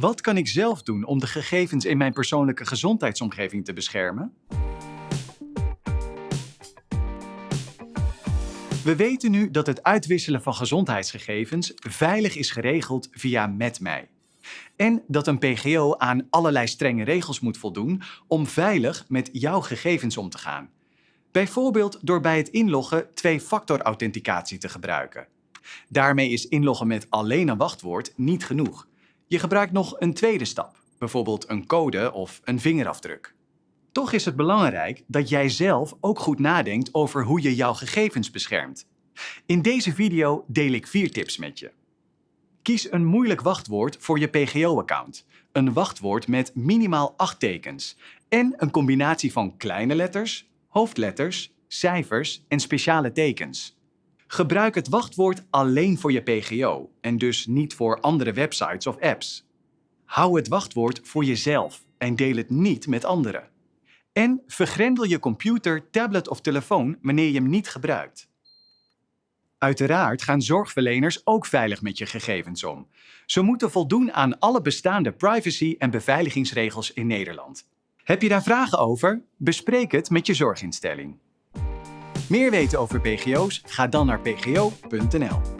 Wat kan ik zelf doen om de gegevens in mijn persoonlijke gezondheidsomgeving te beschermen? We weten nu dat het uitwisselen van gezondheidsgegevens veilig is geregeld via MedMij. En dat een PGO aan allerlei strenge regels moet voldoen om veilig met jouw gegevens om te gaan. Bijvoorbeeld door bij het inloggen twee-factor authenticatie te gebruiken. Daarmee is inloggen met alleen een wachtwoord niet genoeg. Je gebruikt nog een tweede stap, bijvoorbeeld een code of een vingerafdruk. Toch is het belangrijk dat jij zelf ook goed nadenkt over hoe je jouw gegevens beschermt. In deze video deel ik vier tips met je. Kies een moeilijk wachtwoord voor je PGO-account. Een wachtwoord met minimaal 8 tekens en een combinatie van kleine letters, hoofdletters, cijfers en speciale tekens. Gebruik het wachtwoord alleen voor je PGO en dus niet voor andere websites of apps. Hou het wachtwoord voor jezelf en deel het niet met anderen. En vergrendel je computer, tablet of telefoon wanneer je hem niet gebruikt. Uiteraard gaan zorgverleners ook veilig met je gegevens om. Ze moeten voldoen aan alle bestaande privacy- en beveiligingsregels in Nederland. Heb je daar vragen over? Bespreek het met je zorginstelling. Meer weten over PGO's? Ga dan naar pgo.nl.